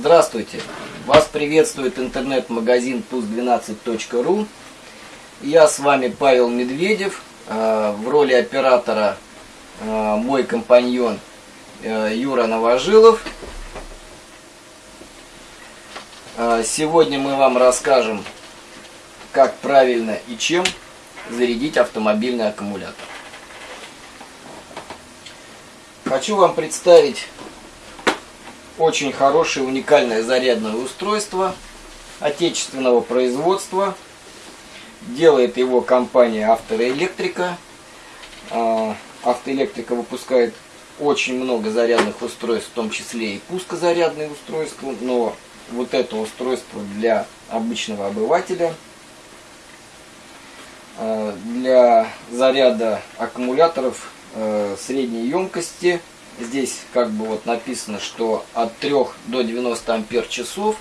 Здравствуйте! Вас приветствует интернет-магазин pus12.ru Я с вами Павел Медведев. Э, в роли оператора э, мой компаньон э, Юра Новожилов. Сегодня мы вам расскажем, как правильно и чем зарядить автомобильный аккумулятор. Хочу вам представить очень хорошее уникальное зарядное устройство отечественного производства. Делает его компания Автоэлектрика. А, Автоэлектрика выпускает очень много зарядных устройств, в том числе и пускозарядные устройства, но вот это устройство для обычного обывателя, а, для заряда аккумуляторов а, средней емкости – Здесь как бы вот написано, что от 3 до 90 ампер часов.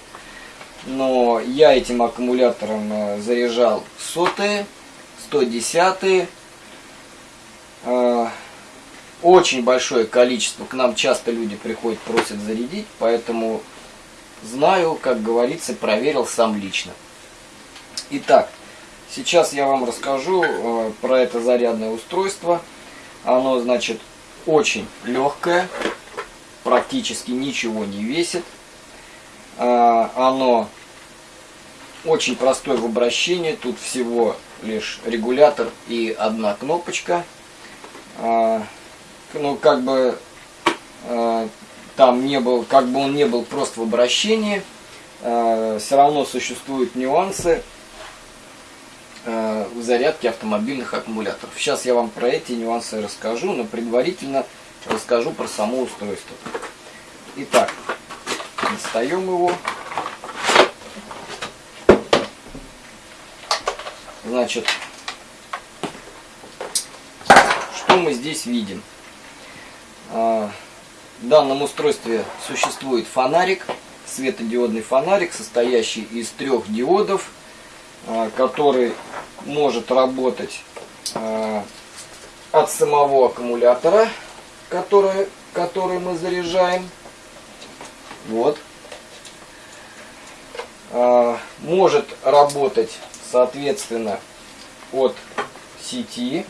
Но я этим аккумулятором э, заряжал сотые, 110 э, Очень большое количество. К нам часто люди приходят, просят зарядить. Поэтому знаю, как говорится, проверил сам лично. Итак, сейчас я вам расскажу э, про это зарядное устройство. Оно, значит, очень легкое, практически ничего не весит. А, оно очень простое в обращении, тут всего лишь регулятор и одна кнопочка. А, ну, как бы а, там не был, как бы он не был просто в обращении, все равно существуют нюансы В зарядке автомобильных аккумуляторов. Сейчас я вам про эти нюансы расскажу, но предварительно расскажу про само устройство. Итак, достаем его. Значит, что мы здесь видим? Э, в данном устройстве существует фонарик, светодиодный фонарик, состоящий из трех диодов, э, который может работать э, от самого аккумулятора, который, который мы заряжаем. Вот. Э, может работать, соответственно, от сети.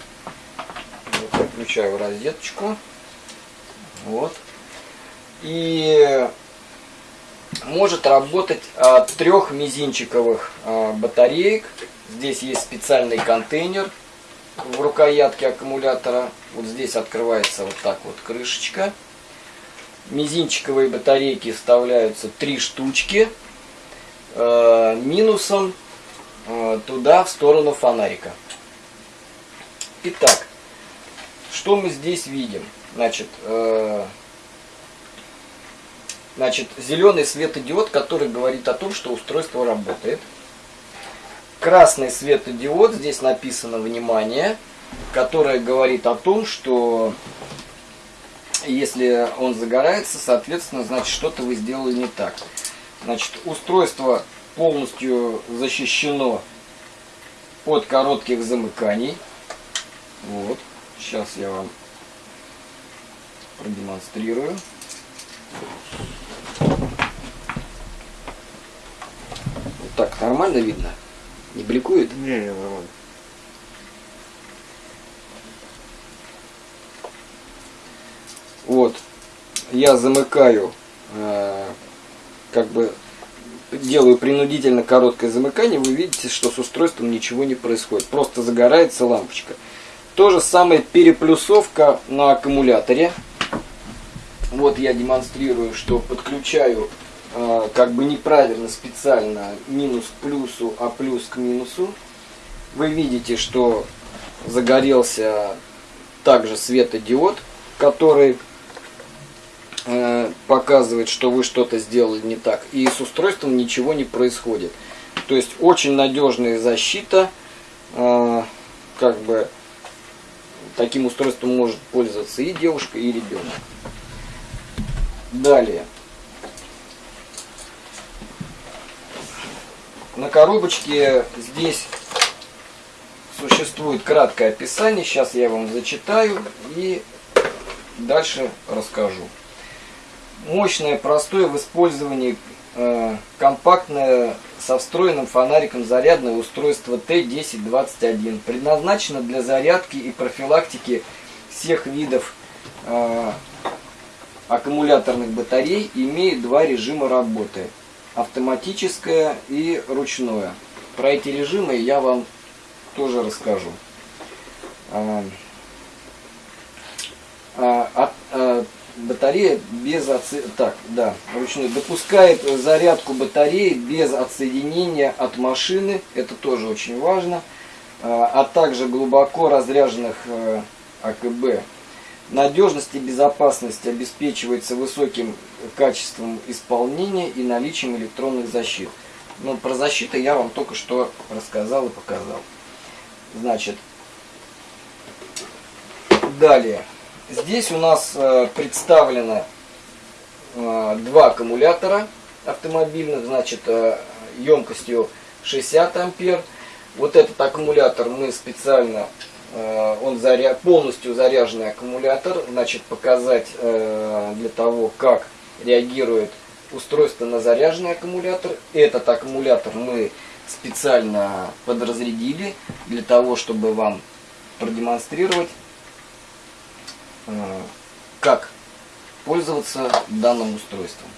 Вот, включаю розеточку. Вот. И может работать от трех мизинчиковых э, батареек Здесь есть специальный контейнер в рукоятке аккумулятора. Вот здесь открывается вот так вот крышечка. Мизинчиковые батарейки вставляются три штучки. Э, минусом туда, в сторону фонарика. Итак, что мы здесь видим? Значит, значит, зеленый светодиод, который говорит о том, что устройство работает красный светодиод, здесь написано «Внимание», которое говорит о том, что если он загорается, соответственно, значит, что-то вы сделали не так. Значит, устройство полностью защищено от коротких замыканий. Вот, сейчас я вам продемонстрирую. Вот так, нормально видно? Не бликует? Не, не, нормально. Вот. Я замыкаю, э, как бы делаю принудительно короткое замыкание, вы видите, что с устройством ничего не происходит. Просто загорается лампочка. То же самое переплюсовка на аккумуляторе. Вот я демонстрирую, что подключаю а, как бы неправильно специально минус к плюсу, а плюс к минусу. Вы видите, что загорелся также светодиод, который э, показывает, что вы что-то сделали не так. И с устройством ничего не происходит. То есть очень надежная защита. Э, как бы таким устройством может пользоваться и девушка, и ребенок. Далее. На коробочке здесь существует краткое описание. Сейчас я вам зачитаю и дальше расскажу. мощное, простое в использовании э, компактное со встроенным фонариком зарядное устройство Т1021. Предназначено для зарядки и профилактики всех видов э, аккумуляторных батарей. Имеет два режима работы. Автоматическое и ручное. Про эти режимы я вам тоже расскажу. А, а, а, батарея без отсо... так, да, ручной допускает зарядку батареи без отсоединения от машины, это тоже очень важно, а, а также глубоко разряженных э, АКБ. Надежность и безопасность обеспечивается высоким качеством исполнения и наличием электронных защит. Ну, про защиту я вам только что рассказал и показал. Значит, далее. Здесь у нас э, представлено э, два аккумулятора автомобильных, значит, э, емкостью 60 ампер. Вот этот аккумулятор мы специально, он заря... полностью заряженный аккумулятор, значит, показать для того, как реагирует устройство на заряженный аккумулятор. Этот аккумулятор мы специально подразрядили для того, чтобы вам продемонстрировать, э, как пользоваться данным устройством.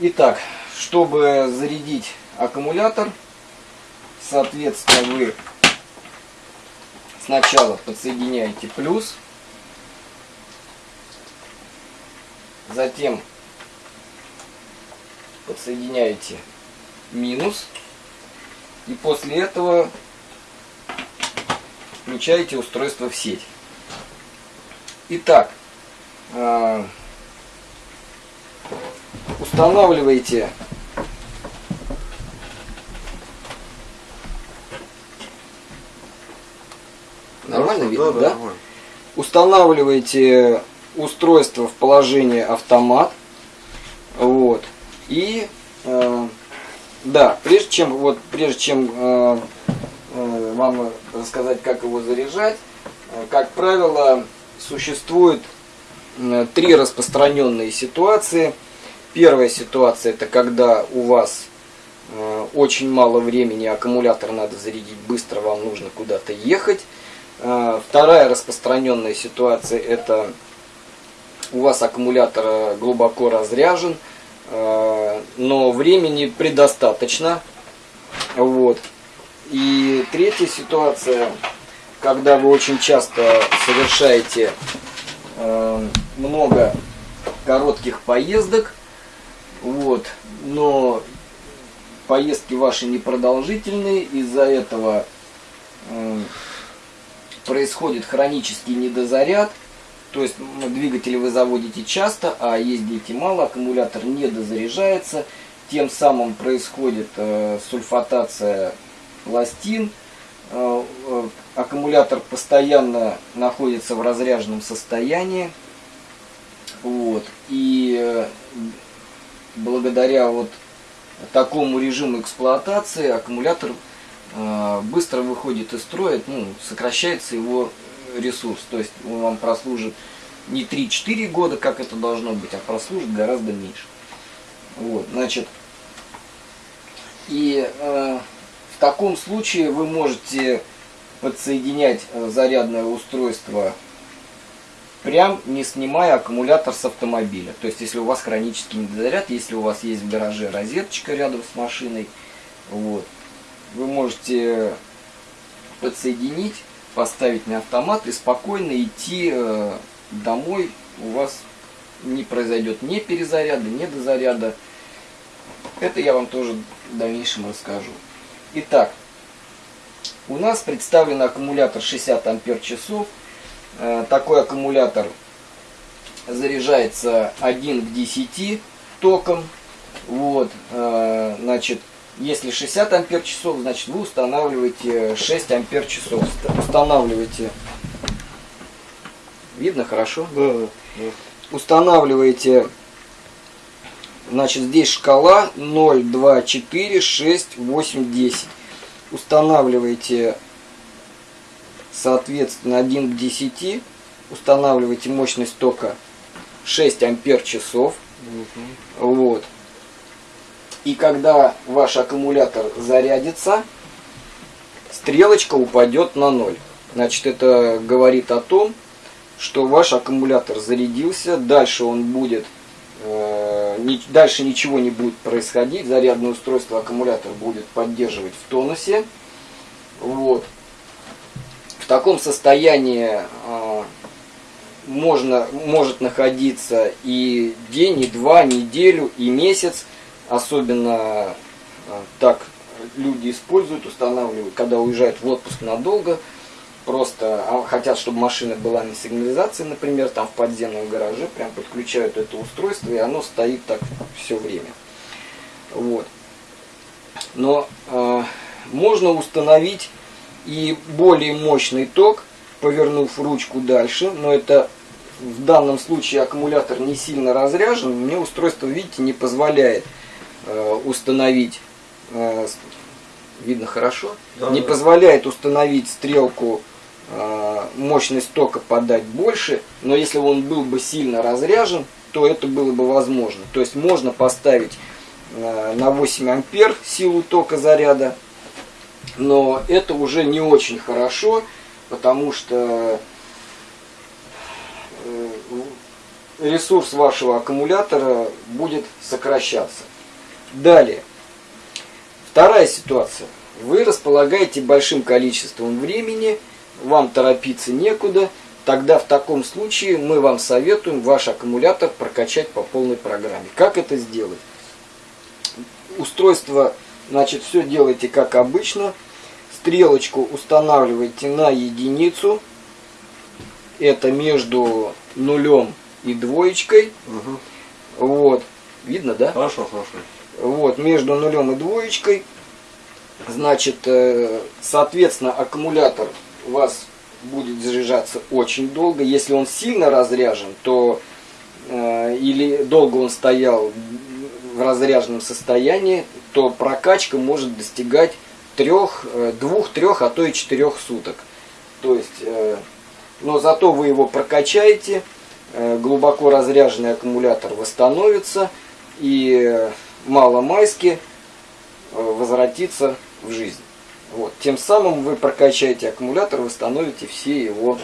Итак, чтобы зарядить аккумулятор, соответственно, вы сначала подсоединяете плюс, затем подсоединяете минус, и после этого включаете устройство в сеть. Итак, э, устанавливаете видно, да? да? Устанавливаете устройство в положение автомат. Вот. И э, да, прежде чем, вот, прежде чем э, э, вам рассказать, как его заряжать, э, как правило, существует э, три распространенные ситуации. Первая ситуация это когда у вас э, очень мало времени, аккумулятор надо зарядить быстро, вам нужно куда-то ехать. Э, вторая распространенная ситуация это у вас аккумулятор э, глубоко разряжен, Э, но времени предостаточно. Вот. И третья ситуация, когда вы очень часто совершаете э, много коротких поездок, вот, но поездки ваши непродолжительные, из-за этого э, происходит хронический недозаряд – то есть двигатели вы заводите часто, а ездите мало, аккумулятор не дозаряжается. Тем самым происходит э, сульфатация пластин. Э, э, аккумулятор постоянно находится в разряженном состоянии. Вот. И э, благодаря вот такому режиму эксплуатации аккумулятор быстро выходит из строя, ну, сокращается его ресурс. То есть он вам прослужит не 3-4 года, как это должно быть, а прослужит гораздо меньше. Вот, значит, и э, в таком случае вы можете подсоединять э, зарядное устройство прям не снимая аккумулятор с автомобиля. То есть, если у вас хронический недозаряд, если у вас есть в гараже розеточка рядом с машиной, вот, вы можете подсоединить поставить на автомат и спокойно идти э, домой. У вас не произойдет ни перезаряда, ни дозаряда. Это я вам тоже в дальнейшем расскажу. Итак, у нас представлен аккумулятор 60 ампер часов. Э, такой аккумулятор заряжается 1 к 10 током. Вот, э, значит, если 60 ампер часов, значит вы устанавливаете 6 ампер часов. Устанавливаете. Видно хорошо? Да, да. Устанавливаете. Значит, здесь шкала 0, 2, 4, 6, 8, 10. Устанавливаете, соответственно, 1 к 10. Устанавливаете мощность тока 6 ампер часов. Угу. Вот. И когда ваш аккумулятор зарядится, стрелочка упадет на ноль. Значит, это говорит о том, что ваш аккумулятор зарядился, дальше он будет, э, дальше ничего не будет происходить, зарядное устройство аккумулятор будет поддерживать в тонусе. Вот. В таком состоянии э, можно, может находиться и день, и два, неделю, и месяц, особенно э, так люди используют, устанавливают, когда уезжают в отпуск надолго, просто а, хотят, чтобы машина была на сигнализации, например, там в подземном гараже, прям подключают это устройство, и оно стоит так все время. Вот. Но э, можно установить и более мощный ток, повернув ручку дальше, но это в данном случае аккумулятор не сильно разряжен, мне устройство, видите, не позволяет установить э, видно хорошо, да, не да. позволяет установить стрелку э, мощность тока подать больше, но если он был бы сильно разряжен, то это было бы возможно. То есть можно поставить э, на 8 ампер силу тока заряда, но это уже не очень хорошо, потому что э, ресурс вашего аккумулятора будет сокращаться. Далее. Вторая ситуация. Вы располагаете большим количеством времени, вам торопиться некуда, тогда в таком случае мы вам советуем ваш аккумулятор прокачать по полной программе. Как это сделать? Устройство, значит, все делайте как обычно. Стрелочку устанавливаете на единицу. Это между нулем и двоечкой. Угу. Вот. Видно, да? Хорошо, хорошо. Вот, между нулем и двоечкой. Значит, э, соответственно, аккумулятор у вас будет заряжаться очень долго. Если он сильно разряжен, то э, или долго он стоял в разряженном состоянии, то прокачка может достигать трех, э, двух, трех, а то и четырех суток. То есть, но зато вы его прокачаете, глубоко разряженный аккумулятор восстановится и маломайски э, возвратиться в жизнь. Вот. Тем самым вы прокачаете аккумулятор, восстановите все его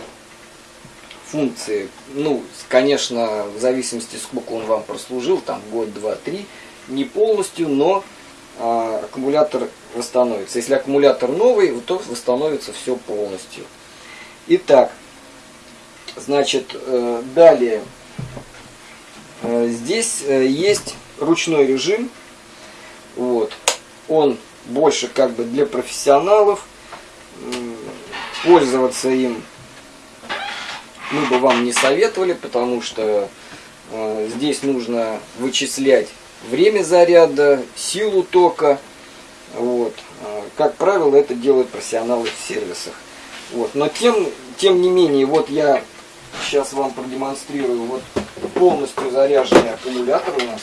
функции. Ну, конечно, в зависимости, сколько он вам прослужил, там год, два, три, не полностью, но а, аккумулятор восстановится. Если аккумулятор новый, то восстановится все полностью. Итак, значит, э, далее. Э, здесь есть ручной режим. Вот. Он больше как бы для профессионалов. Пользоваться им мы бы вам не советовали, потому что э, здесь нужно вычислять время заряда, силу тока. Вот. Э, как правило, это делают профессионалы в сервисах. Вот. Но тем, тем не менее, вот я сейчас вам продемонстрирую вот полностью заряженный аккумулятор у нас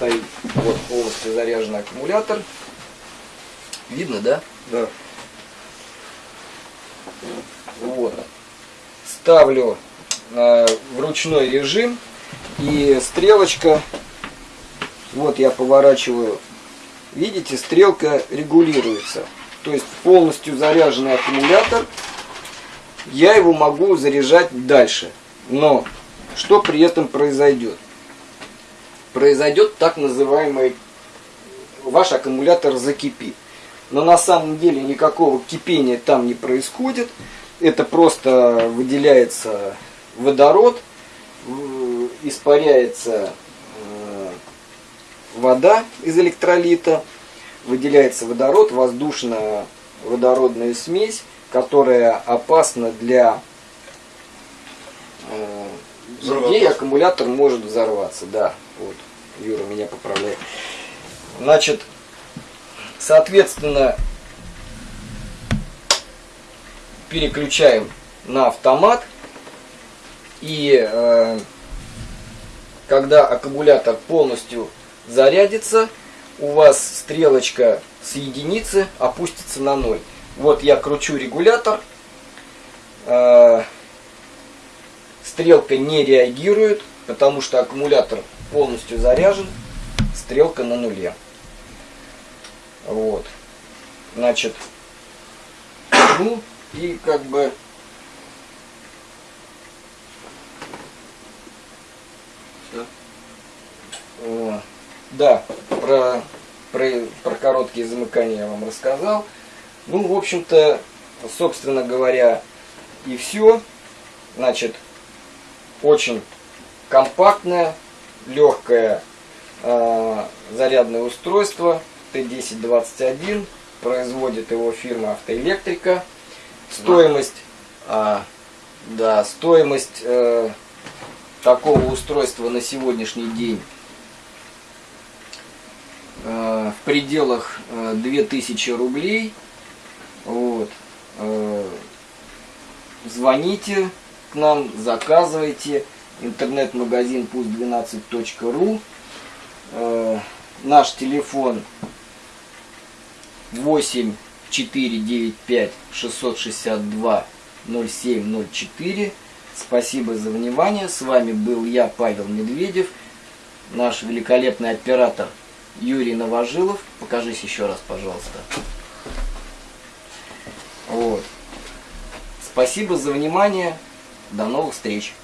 стоит вот полностью заряженный аккумулятор. Видно, да? Да. Вот. Ставлю э, в ручной режим и стрелочка, вот я поворачиваю, видите, стрелка регулируется. То есть полностью заряженный аккумулятор, я его могу заряжать дальше. Но что при этом произойдет? Произойдет так называемый, ваш аккумулятор закипит. Но на самом деле никакого кипения там не происходит. Это просто выделяется водород, испаряется э, вода из электролита, выделяется водород, воздушно-водородная смесь, которая опасна для людей, аккумулятор может взорваться, да. Вот, Юра меня поправляет. Значит, соответственно, переключаем на автомат. И э, когда аккумулятор полностью зарядится, у вас стрелочка с единицы опустится на ноль. Вот я кручу регулятор. Э, стрелка не реагирует, потому что аккумулятор полностью заряжен, стрелка на нуле. Вот. Значит, ну и как бы да, про, про, про короткие замыкания я вам рассказал. Ну, в общем-то, собственно говоря, и все. Значит, очень компактное, легкое э, зарядное устройство Т1021. Производит его фирма Автоэлектрика. Стоимость, а, да, стоимость э, такого устройства на сегодняшний день э, в пределах э, 2000 рублей. Вот. Э, звоните к нам, заказывайте. Интернет-магазин пусть12.ру. Э, наш телефон 8 495 662 0704. Спасибо за внимание. С вами был я, Павел Медведев, наш великолепный оператор Юрий Новожилов. Покажись еще раз, пожалуйста. Вот. Спасибо за внимание. До новых встреч.